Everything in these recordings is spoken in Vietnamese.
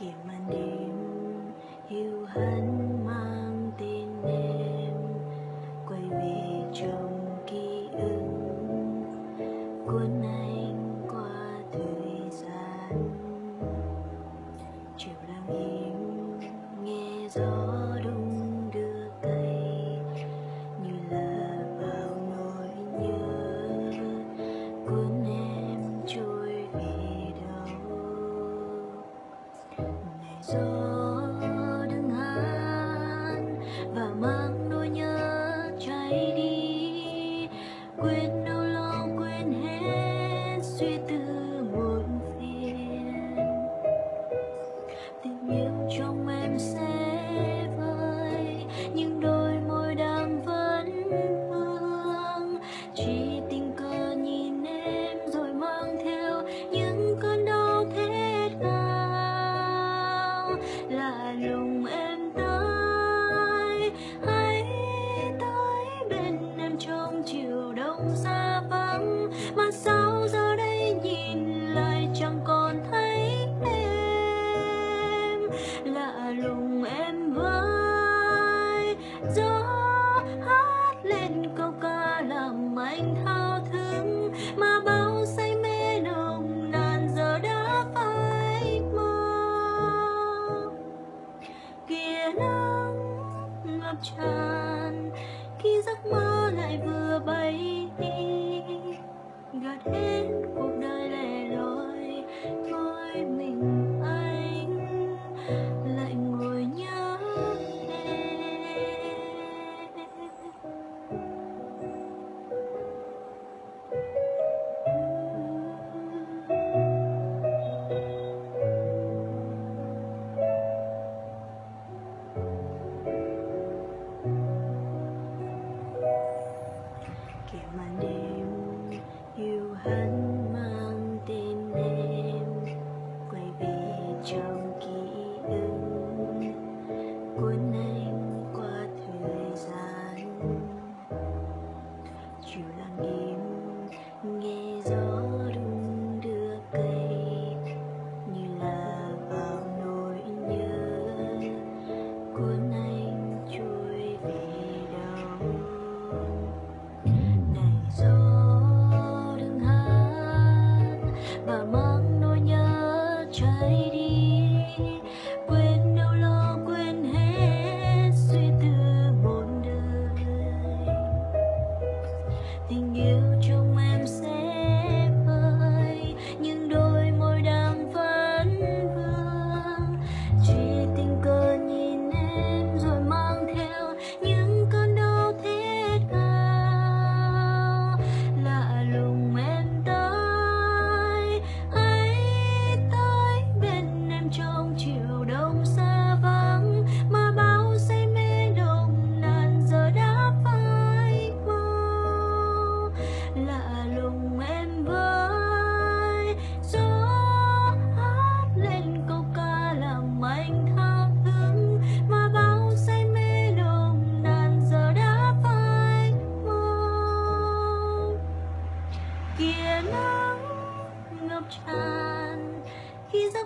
kìa màn đêm hiu hắt mang tên em, quay về trong ký ức. Cuốn anh qua thời gian. Gió đứng hát và mang nỗi nhớ cháy đi. Quên đau lo, quên hết suy tư muộn phiền. Tình yêu lạ lùng em với gió hát lên câu ca làm anh thao thức mà bao say mê nồng nàn giờ đã phai mờ. Kìa nắng ngập tràn hắn mang tên em quay về trong ký ức. Cuốn này the.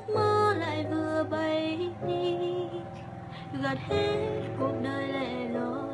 giấc mơ lại vừa bay đi. Gạt hết cuộc đời lẻ loi.